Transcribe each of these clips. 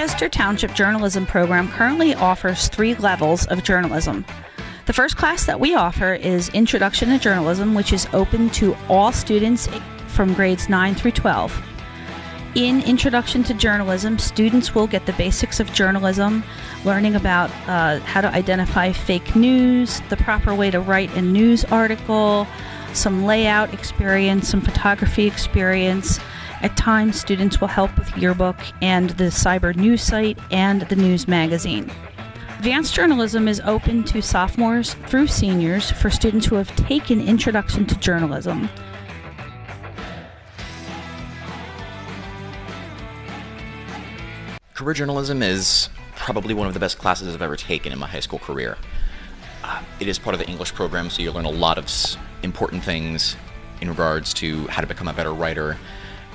Chester Township Journalism Program currently offers three levels of journalism. The first class that we offer is Introduction to Journalism, which is open to all students from grades 9 through 12. In Introduction to Journalism, students will get the basics of journalism, learning about uh, how to identify fake news, the proper way to write a news article, some layout experience, some photography experience. At times, students will help with yearbook and the cyber news site and the news magazine. Advanced Journalism is open to sophomores through seniors for students who have taken Introduction to Journalism. Career journalism is probably one of the best classes I've ever taken in my high school career. Uh, it is part of the English program, so you learn a lot of important things in regards to how to become a better writer,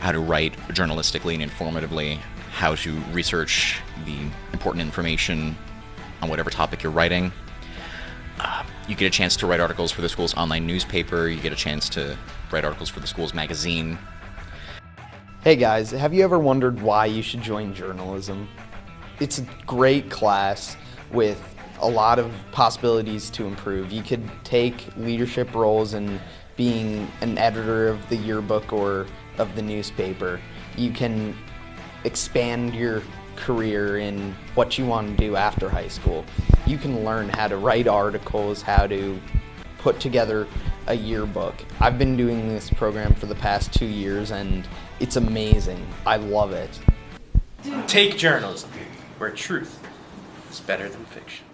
how to write journalistically and informatively, how to research the important information on whatever topic you're writing. Uh, you get a chance to write articles for the school's online newspaper, you get a chance to write articles for the school's magazine, Hey guys, have you ever wondered why you should join journalism? It's a great class with a lot of possibilities to improve. You could take leadership roles in being an editor of the yearbook or of the newspaper. You can expand your career in what you want to do after high school. You can learn how to write articles, how to put together a yearbook. I've been doing this program for the past two years and it's amazing. I love it. Take journalism, where truth is better than fiction.